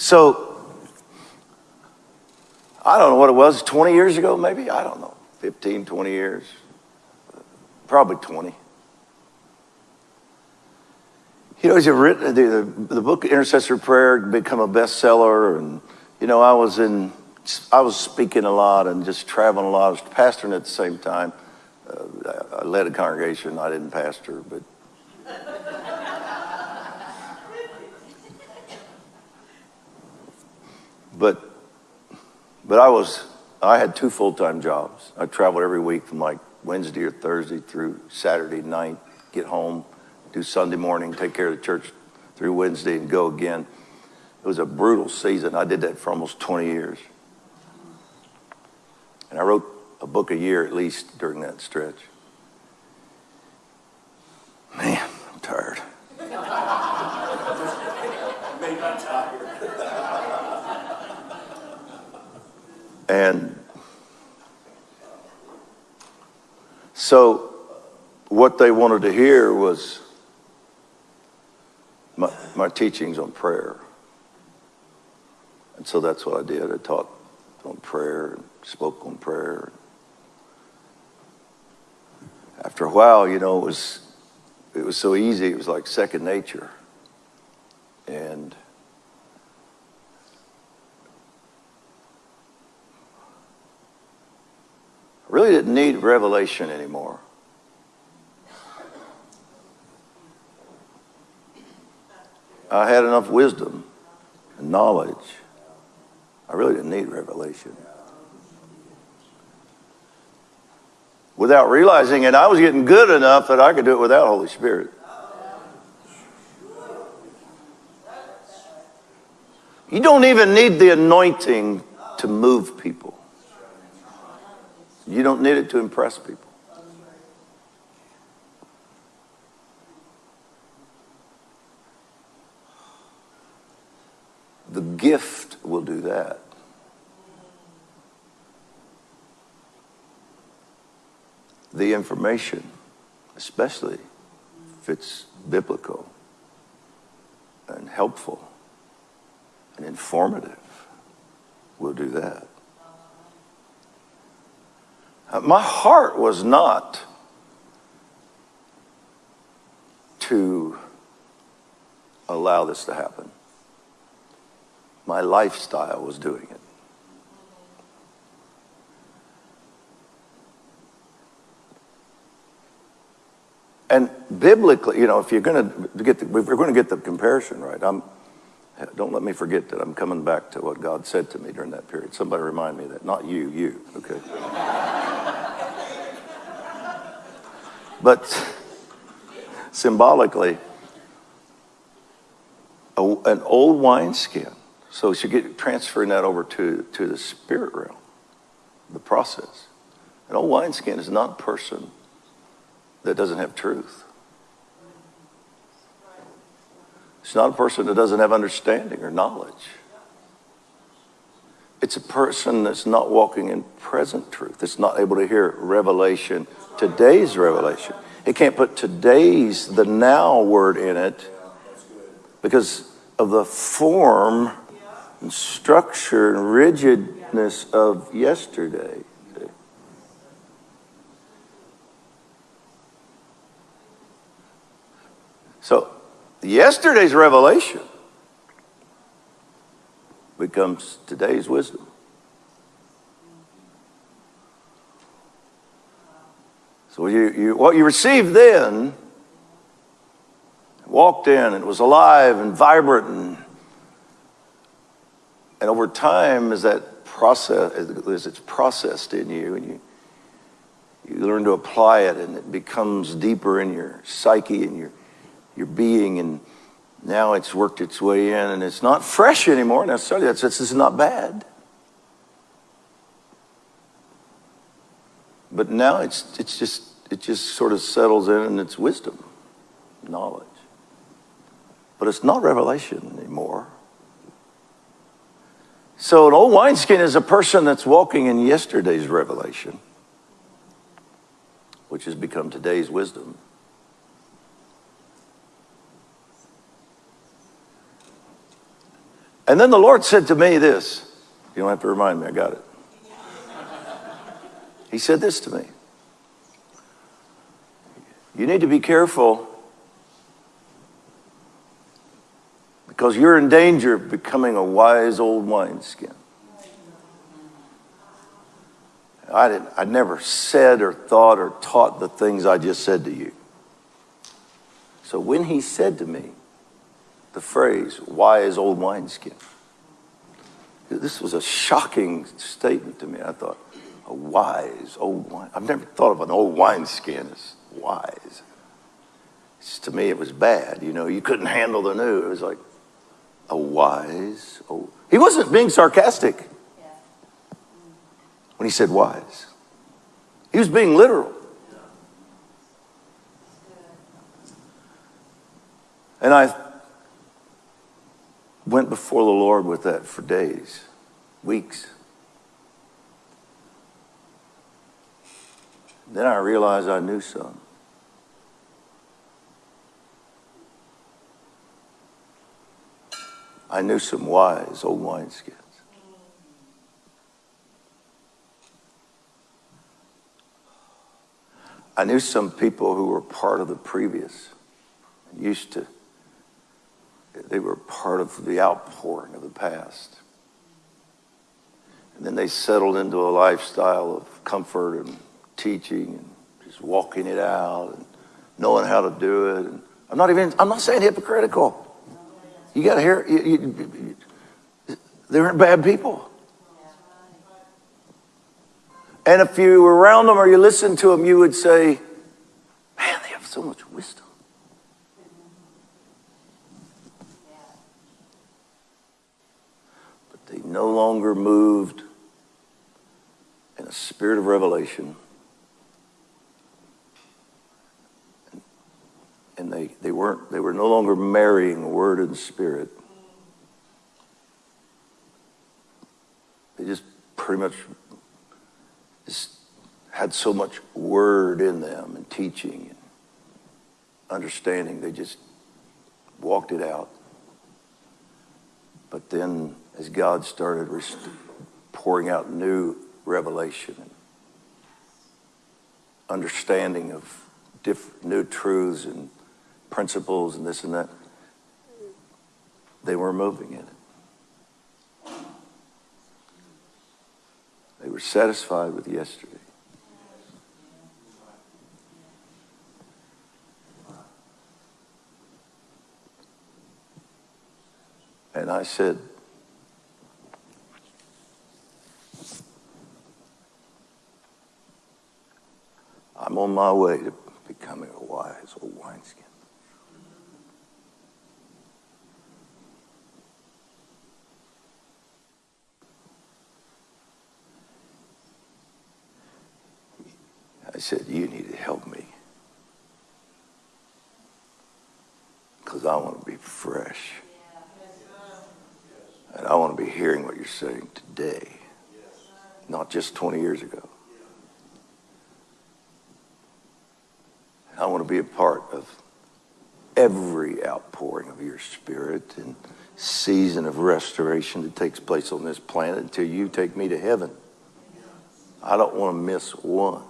So, I don't know what it was, 20 years ago, maybe? I don't know, 15, 20 years. Probably 20. You know, he's written the, the, book Intercessory Prayer become a bestseller, and you know, I was in, I was speaking a lot and just traveling a lot. I was pastoring at the same time. Uh, I led a congregation. I didn't pastor, but. But, but I was, I had two full-time jobs. I traveled every week from like Wednesday or Thursday through Saturday night, get home, do Sunday morning, take care of the church through Wednesday and go again. It was a brutal season. I did that for almost 20 years. And I wrote a book a year at least during that stretch. Man, I'm tired. and so what they wanted to hear was my, my teachings on prayer. And so that's what I did. I taught on prayer, and spoke on prayer. After a while, you know, it was it was so easy. It was like second nature, and Didn't need revelation anymore. I had enough wisdom and knowledge. I really didn't need revelation. Without realizing it, I was getting good enough that I could do it without Holy Spirit. You don't even need the anointing to move people. You don't need it to impress people. The gift will do that. The information, especially if it's biblical and helpful and informative, will do that. My heart was not to allow this to happen. My lifestyle was doing it. And biblically, you know, if you're going to get the, we're going to get the comparison right, I'm, don't let me forget that I'm coming back to what God said to me during that period. Somebody remind me that. Not you, you, okay? But symbolically, a, an old wineskin so she get transferring that over to, to the spirit realm, the process. An old wineskin is not a person that doesn't have truth. It's not a person that doesn't have understanding or knowledge. It's a person that's not walking in present truth. That's not able to hear revelation, today's revelation. It can't put today's, the now word in it because of the form and structure and rigidness of yesterday. So, yesterday's revelation becomes today's wisdom. So, you, you, what you received then walked in it was alive and vibrant and and over time, as that process, as it's processed in you, and you you learn to apply it, and it becomes deeper in your psyche and your your being, and now it's worked its way in, and it's not fresh anymore necessarily. That's this is not bad, but now it's it's just it just sort of settles in, and it's wisdom, knowledge, but it's not revelation anymore. So an old wineskin is a person that's walking in yesterday's revelation, which has become today's wisdom. And then the Lord said to me this. You don't have to remind me, I got it. He said this to me. You need to be careful because you're in danger of becoming a wise old wineskin. I, didn't, I never said or thought or taught the things I just said to you. So when he said to me the phrase, wise old wineskin, this was a shocking statement to me. I thought, a wise old wine. I've never thought of an old wineskin as wise. It's, to me, it was bad. You know, you couldn't handle the new. It was like a wise old. He wasn't being sarcastic when he said wise. He was being literal. And I went before the Lord with that for days, weeks. Then I realized I knew some. I knew some wise old wineskins. I knew some people who were part of the previous, used to, they were part of the outpouring of the past. And then they settled into a lifestyle of comfort and teaching and just walking it out and knowing how to do it. And I'm not even, I'm not saying hypocritical. You got to hear, you, you, you, they aren't bad people. And if you were around them or you listened to them, you would say, man, they have so much wisdom. But they no longer moved in a spirit of revelation. And they, they weren't, they were no longer marrying word and spirit. They just pretty much just had so much word in them and teaching and understanding. They just walked it out. But then, as God started pouring out new revelation and understanding of new truths and principles and this and that, they were moving in it. They were satisfied with yesterday. And I said, I'm on my way to becoming a wise old wineskin. I said, You need to help me. Because I want to be fresh. And I want to be hearing what you're saying today, not just 20 years ago. I want to be a part of every outpouring of your spirit and season of restoration that takes place on this planet until you take me to heaven. I don't want to miss one.